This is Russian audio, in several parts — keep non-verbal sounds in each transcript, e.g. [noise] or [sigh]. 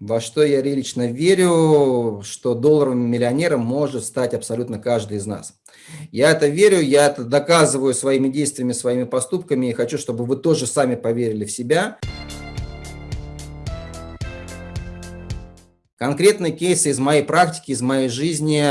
во что я лично верю, что долларовым миллионером может стать абсолютно каждый из нас. Я это верю, я это доказываю своими действиями, своими поступками и хочу, чтобы вы тоже сами поверили в себя. Конкретные кейсы из моей практики, из моей жизни,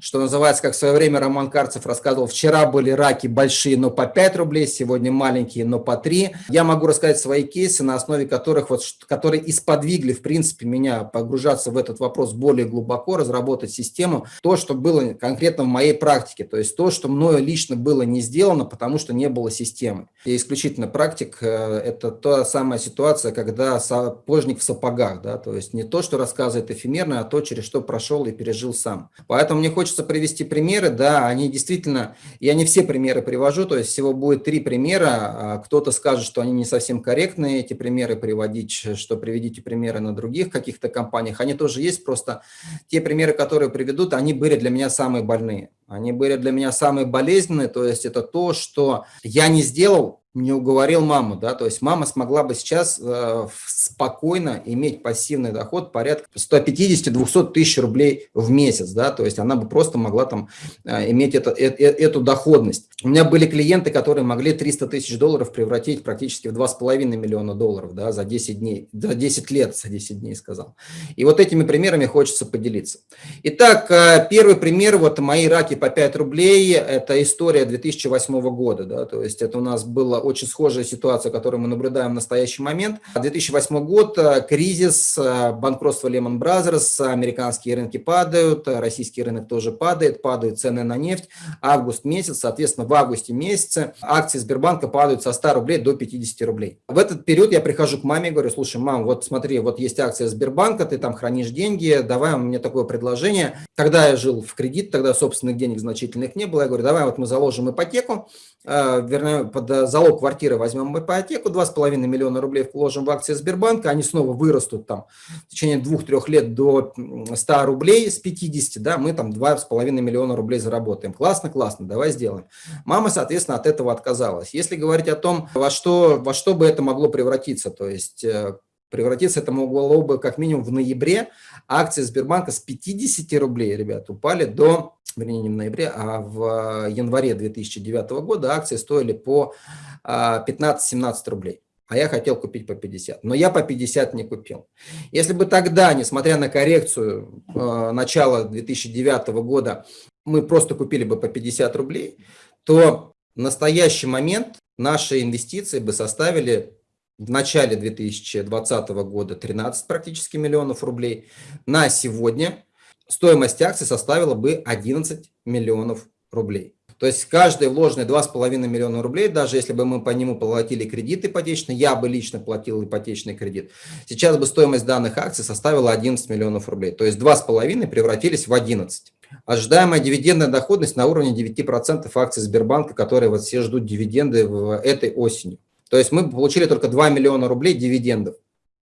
что называется, как в свое время Роман Карцев рассказывал, вчера были раки большие, но по 5 рублей, сегодня маленькие, но по 3. Я могу рассказать свои кейсы, на основе которых, вот, которые исподвигли, в принципе, меня погружаться в этот вопрос более глубоко, разработать систему, то, что было конкретно в моей практике, то есть то, что мною лично было не сделано, потому что не было системы. И исключительно практик э, – это та самая ситуация, когда сапожник в сапогах, да, то есть не то, что рассказывает эфемерно, а то, через что прошел и пережил сам. Поэтому мне хочется привести примеры, да, они действительно, я не все примеры привожу, то есть всего будет три примера, а кто-то скажет, что они не совсем корректные, эти примеры приводить, что приведите примеры на других каких-то компаниях, они тоже есть, просто те примеры, которые приведут, они были для меня самые больные. Они были для меня самые болезненные, то есть это то, что я не сделал, не уговорил маму, да, то есть мама смогла бы сейчас э, спокойно иметь пассивный доход порядка 150-200 тысяч рублей в месяц, да, то есть она бы просто могла там э, иметь это, э, э, эту доходность. У меня были клиенты, которые могли 300 тысяч долларов превратить практически в 2,5 миллиона долларов, да, за 10 дней, за 10 лет, за 10 дней сказал. И вот этими примерами хочется поделиться. Итак, э, первый пример, вот мои раки по 5 рублей, это история 2008 года, да, то есть это у нас было очень схожая ситуация, которую мы наблюдаем в настоящий момент. 2008 год, э, кризис, э, банкротство Lehman Brothers, американские рынки падают, российский рынок тоже падает, падают цены на нефть. Август месяц, соответственно, в августе месяце акции Сбербанка падают со 100 рублей до 50 рублей. В этот период я прихожу к маме и говорю, слушай, мам, вот смотри, вот есть акция Сбербанка, ты там хранишь деньги, давай мне такое предложение. Тогда я жил в кредит, тогда собственных денег значительных не было. Я говорю, давай вот мы заложим ипотеку, э, вернее, под залог квартиры возьмем ипотеку, 2,5 миллиона рублей вложим в акции Сбербанка, они снова вырастут там в течение двух-трех лет до 100 рублей с 50, да, мы там 2,5 миллиона рублей заработаем. Классно, классно, давай сделаем. Мама, соответственно, от этого отказалась. Если говорить о том, во что, во что бы это могло превратиться, то есть э, Превратиться это могло бы как минимум в ноябре. Акции Сбербанка с 50 рублей, ребят, упали до вернее, не в ноябре, а в э, январе 2009 года акции стоили по 15-17 а, рублей. А я хотел купить по 50. Но я по 50 не купил. Если бы тогда, несмотря на коррекцию э, начала 2009 года, мы просто купили бы по 50 рублей, то в настоящий момент наши инвестиции бы составили в начале 2020 года 13 практически миллионов рублей. На сегодня стоимость акций составила бы 11 миллионов рублей. То есть каждый вложенный 2,5 миллиона рублей, даже если бы мы по нему платили кредит ипотечный, я бы лично платил ипотечный кредит, сейчас бы стоимость данных акций составила 11 миллионов рублей. То есть 2,5 превратились в 11. Ожидаемая дивидендная доходность на уровне 9% акций Сбербанка, которые вот все ждут дивиденды в этой осенью. То есть мы получили только 2 миллиона рублей дивидендов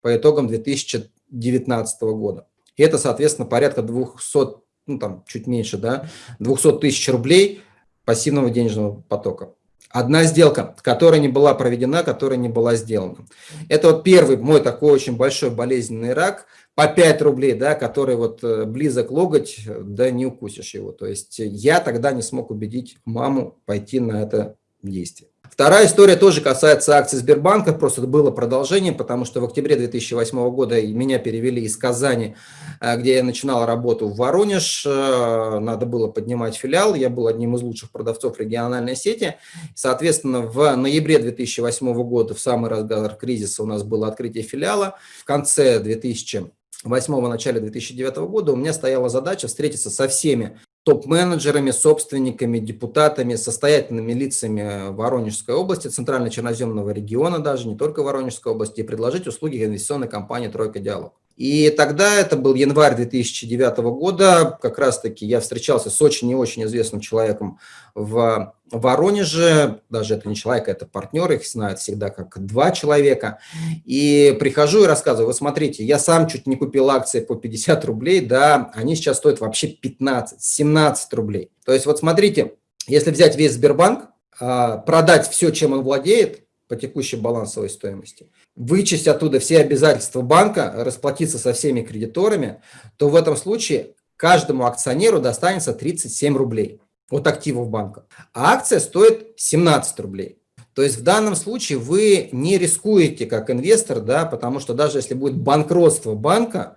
по итогам 2019 года. И это, соответственно, порядка 200, ну там чуть меньше, да, 200 тысяч рублей пассивного денежного потока. Одна сделка, которая не была проведена, которая не была сделана. Это вот первый мой такой очень большой болезненный рак по 5 рублей, да, который вот э, близок логоть, да не укусишь его. То есть я тогда не смог убедить маму пойти на это действие. Вторая история тоже касается акций Сбербанка, просто это было продолжение, потому что в октябре 2008 года меня перевели из Казани, э, где я начинал работу в Воронеж, э, надо было поднимать филиал, я был одним из лучших продавцов региональной сети. Соответственно, в ноябре 2008 года, в самый разгар кризиса, у нас было открытие филиала. В конце 2008 начале 2009 года у меня стояла задача встретиться со всеми топ-менеджерами, собственниками, депутатами, состоятельными лицами Воронежской области, Центрально-Черноземного региона даже, не только Воронежской области, и предложить услуги инвестиционной компании «Тройка Диалог». И тогда, это был январь 2009 года, как раз-таки я встречался с очень и очень известным человеком в Воронеже, даже это не человек, это партнер, их знают всегда как два человека. И прихожу и рассказываю, вы смотрите, я сам чуть не купил акции по 50 рублей, да, они сейчас стоят вообще 15-17 рублей. То есть вот смотрите, если взять весь Сбербанк, а, продать все, чем он владеет, по текущей балансовой стоимости, вычесть оттуда все обязательства банка, расплатиться со всеми кредиторами, то в этом случае каждому акционеру достанется 37 рублей от активов банка. А акция стоит 17 рублей. То есть в данном случае вы не рискуете как инвестор, да, потому что даже если будет банкротство банка,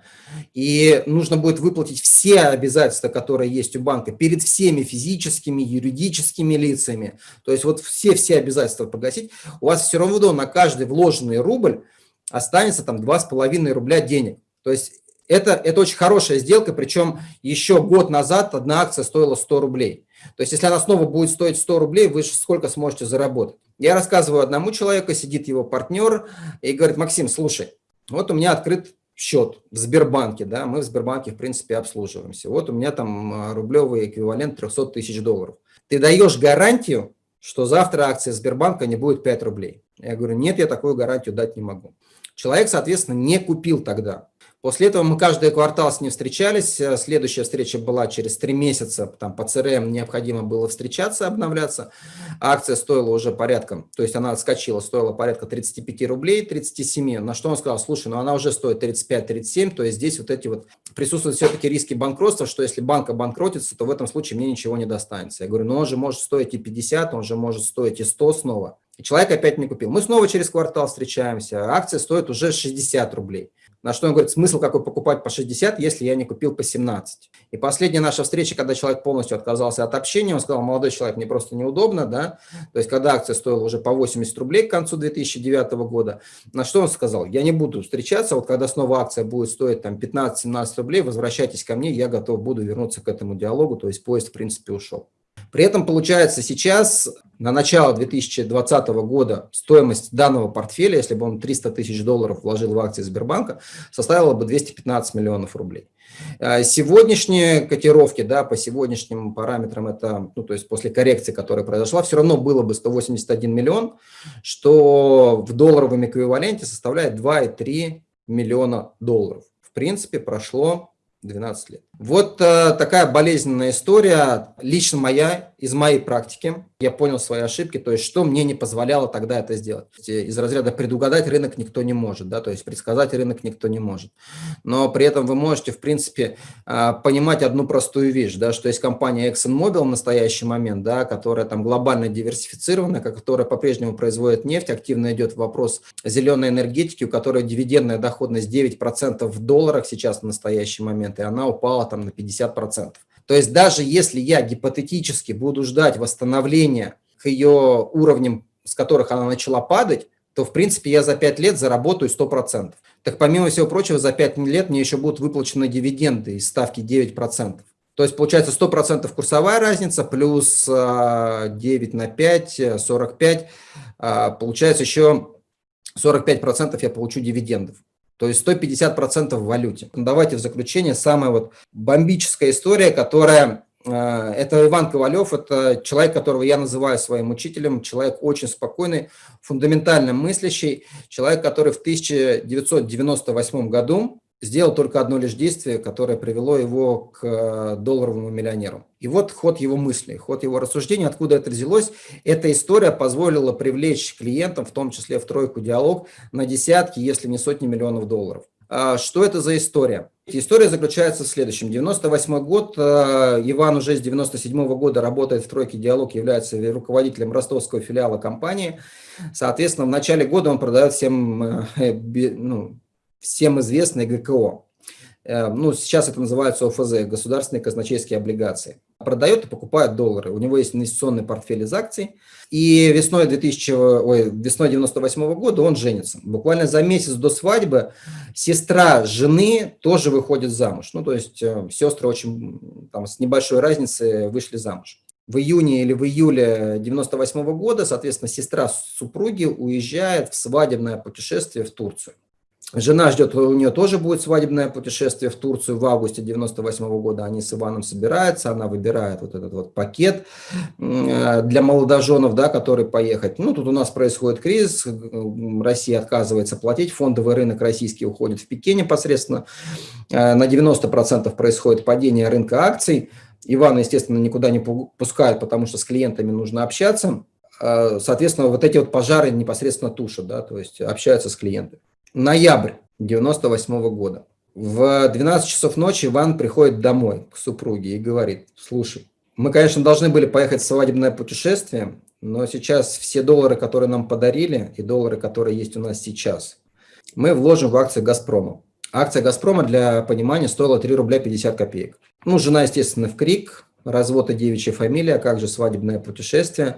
и нужно будет выплатить все обязательства, которые есть у банка, перед всеми физическими, юридическими лицами, то есть вот все-все обязательства погасить, у вас все равно на каждый вложенный рубль останется там 2,5 рубля денег. То есть это, это очень хорошая сделка, причем еще год назад одна акция стоила 100 рублей. То есть если она снова будет стоить 100 рублей, вы сколько сможете заработать? Я рассказываю одному человеку, сидит его партнер и говорит, Максим, слушай, вот у меня открыт счет в Сбербанке, да, мы в Сбербанке, в принципе, обслуживаемся. Вот у меня там а, рублевый эквивалент 300 тысяч долларов. Ты даешь гарантию, что завтра акция Сбербанка не будет 5 рублей. Я говорю, нет, я такую гарантию дать не могу. Человек, соответственно, не купил тогда. После этого мы каждый квартал с ним встречались. Э, следующая встреча была через три месяца. Там по ЦРМ необходимо было встречаться, обновляться. Акция стоила уже порядком, то есть она отскочила, стоила порядка 35 рублей, 37. На что он сказал, слушай, ну она уже стоит 35-37, то есть здесь вот эти вот присутствуют все-таки риски банкротства, что если банк обанкротится, то в этом случае мне ничего не достанется. Я говорю, ну он же может стоить и 50, он же может стоить и 100 снова. И человек опять не купил. Мы снова через квартал встречаемся, акция стоит уже 60 рублей. На что он говорит, смысл какой покупать по 60, если я не купил по 17. И последняя наша встреча, когда человек полностью отказался от общения, он сказал, молодой человек, мне просто неудобно, да, то есть когда акция стоила уже по 80 рублей к концу 2009 года, на что он сказал, я не буду встречаться, вот когда снова акция будет стоить там 15-17 рублей, возвращайтесь ко мне, я готов буду вернуться к этому диалогу, то есть поезд в принципе ушел. При этом получается сейчас на начало 2020 года стоимость данного портфеля, если бы он 300 тысяч долларов вложил в акции Сбербанка, составила бы 215 миллионов рублей. А сегодняшние котировки, да, по сегодняшним параметрам, это, ну, то есть после коррекции, которая произошла, все равно было бы 181 миллион, что в долларовом эквиваленте составляет 2,3 миллиона долларов. В принципе, прошло 12 лет. Вот э, такая болезненная история, лично моя, из моей практики. Я понял свои ошибки, то есть что мне не позволяло тогда это сделать. Из разряда предугадать рынок никто не может, да, то есть предсказать рынок никто не может. Но при этом вы можете, в принципе, э, понимать одну простую вещь, да, что есть компания ExxonMobil в настоящий момент, да, которая там глобально диверсифицированная, которая по-прежнему производит нефть, активно идет вопрос зеленой энергетики, у которой дивидендная доходность 9% в долларах сейчас в настоящий момент, и она упала упала там на 50%. То есть даже если я гипотетически буду ждать восстановления к ее уровням, с которых она начала падать, то, в принципе, я за 5 лет заработаю 100%. Так, помимо всего прочего, за 5 лет мне еще будут выплачены дивиденды из ставки 9%. То есть, получается, 100% курсовая разница, плюс 9 а, на 5, 45, а, получается еще 45% я получу дивидендов. То есть 150% в валюте. Ну, давайте в заключение самая вот бомбическая история, которая э, это Иван Ковалев, это человек, которого я называю своим учителем, человек очень спокойный, фундаментально мыслящий, человек, который в 1998 году сделал только одно лишь действие, которое привело его к э, долларовому миллионеру. И вот ход его мыслей, ход его рассуждений, откуда это взялось. Эта история позволила привлечь клиентам, в том числе в тройку диалог, на десятки, если не сотни миллионов долларов. А что это за история? История заключается в следующем. 98 год, э, Иван уже с 97 -го года работает в тройке «Диалог», является руководителем ростовского филиала компании. Соответственно, в начале года он продает всем э, [laughs] ну, всем известный ГКО. Э, ну, сейчас это называется ОФЗ, государственные казначейские облигации. Продает и покупает доллары. У него есть инвестиционный портфель из акций. И весной, 2000, ой, весной 98 года он женится. Буквально за месяц до свадьбы сестра жены тоже выходит замуж. Ну, то есть э, сестры очень там, с небольшой разницей вышли замуж. В июне или в июле 98 года, соответственно, сестра супруги уезжает в свадебное путешествие в Турцию. Жена ждет, у нее тоже будет свадебное путешествие в Турцию в августе 98 -го года. Они с Иваном собираются, она выбирает вот этот вот пакет э, для молодоженов, да, который поехать. Ну, тут у нас происходит кризис, Россия отказывается платить, фондовый рынок российский уходит в пике непосредственно. Э, на 90% происходит падение рынка акций. Ивана, естественно, никуда не пускают, потому что с клиентами нужно общаться соответственно, вот эти вот пожары непосредственно тушат, да, то есть общаются с клиентами. Ноябрь 98 -го года. В 12 часов ночи Иван приходит домой к супруге и говорит, слушай, мы, конечно, должны были поехать в свадебное путешествие, но сейчас все доллары, которые нам подарили, и доллары, которые есть у нас сейчас, мы вложим в акции «Газпрома». Акция «Газпрома», для понимания, стоила 3 рубля 50 копеек. Ну, жена, естественно, в крик, развод и девичья фамилия, а как же свадебное путешествие.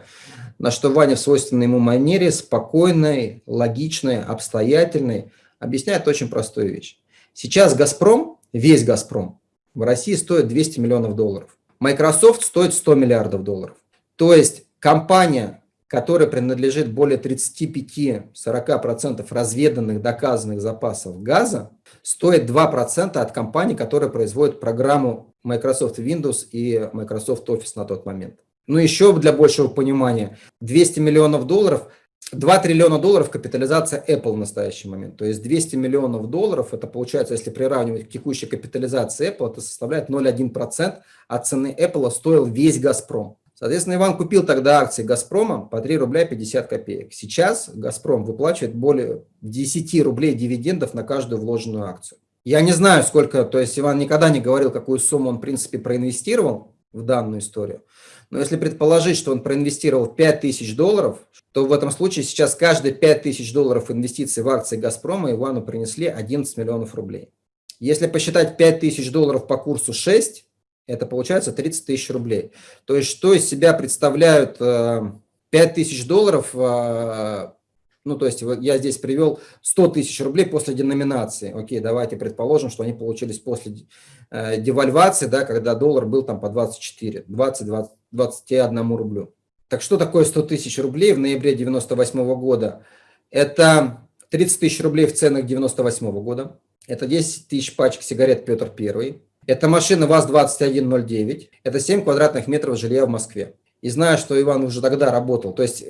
На что Ваня в свойственной ему манере, спокойной, логичной, обстоятельной, объясняет очень простую вещь. Сейчас «Газпром», весь «Газпром» в России стоит 200 миллионов долларов. Microsoft стоит 100 миллиардов долларов. То есть компания, которая принадлежит более 35-40% разведанных, доказанных запасов газа, стоит 2% от компании, которая производит программу Microsoft Windows и Microsoft Office на тот момент. Ну, еще для большего понимания, 200 миллионов долларов, 2 триллиона долларов капитализация Apple в настоящий момент. То есть 200 миллионов долларов, это получается, если приравнивать к текущей капитализации Apple, это составляет 0,1% от цены Apple стоил весь «Газпром». Соответственно, Иван купил тогда акции «Газпрома» по 3 рубля 50 копеек. Сейчас «Газпром» выплачивает более 10 рублей дивидендов на каждую вложенную акцию. Я не знаю, сколько, то есть Иван никогда не говорил, какую сумму он, в принципе, проинвестировал в данную историю. Но если предположить, что он проинвестировал 5000 долларов, то в этом случае сейчас каждые 5000 долларов инвестиций в акции «Газпрома» Ивану принесли 11 миллионов рублей. Если посчитать 5000 долларов по курсу 6, это получается 30 тысяч рублей. То есть что из себя представляют 5000 э, долларов, э, ну то есть я здесь привел 100 тысяч рублей после деноминации. Окей, давайте предположим, что они получились после э, девальвации, да, когда доллар был там по 24, 20, 20 21 рублю. Так что такое 100 тысяч рублей в ноябре 98 -го года? Это 30 тысяч рублей в ценах 98 -го года. Это 10 тысяч пачек сигарет Петр Первый. Это машина ВАЗ-2109. Это 7 квадратных метров жилья в Москве. И знаю, что Иван уже тогда работал. То есть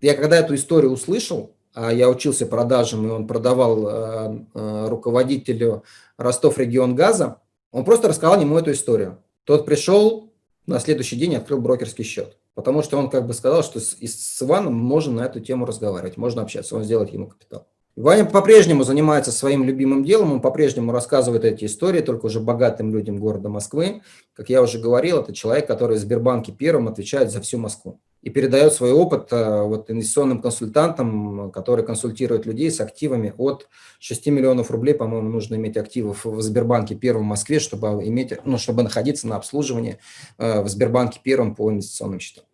я когда эту историю услышал, а я учился продажам, и он продавал э, э, руководителю Ростов регион газа, он просто рассказал ему эту историю. Тот пришел, на следующий день открыл брокерский счет. Потому что он как бы сказал, что с, с Иваном можно на эту тему разговаривать, можно общаться, он сделает ему капитал. Ваня по-прежнему занимается своим любимым делом, он по-прежнему рассказывает эти истории, только уже богатым людям города Москвы. Как я уже говорил, это человек, который в Сбербанке первым отвечает за всю Москву и передает свой опыт э, вот, инвестиционным консультантам, которые консультируют людей с активами от 6 миллионов рублей, по-моему, нужно иметь активов в Сбербанке первом в Москве, чтобы, иметь, ну, чтобы находиться на обслуживании э, в Сбербанке первом по инвестиционным счетам.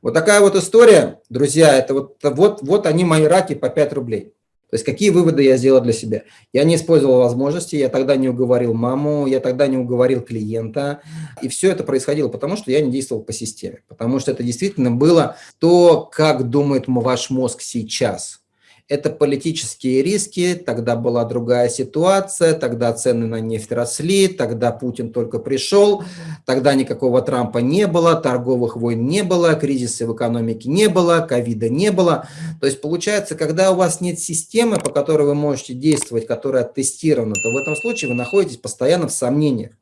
Вот такая вот история, друзья, это вот, вот, вот они мои раки по 5 рублей. То есть какие выводы я сделал для себя? Я не использовал возможности, я тогда не уговорил маму, я тогда не уговорил клиента. И все это происходило потому, что я не действовал по системе. Потому что это действительно было то, как думает ваш мозг сейчас это политические риски, тогда была другая ситуация, тогда цены на нефть росли, тогда Путин только пришел, тогда никакого Трампа не было, торговых войн не было, кризиса в экономике не было, ковида не было. То есть получается, когда у вас нет системы, по которой вы можете действовать, которая тестирована, то в этом случае вы находитесь постоянно в сомнениях.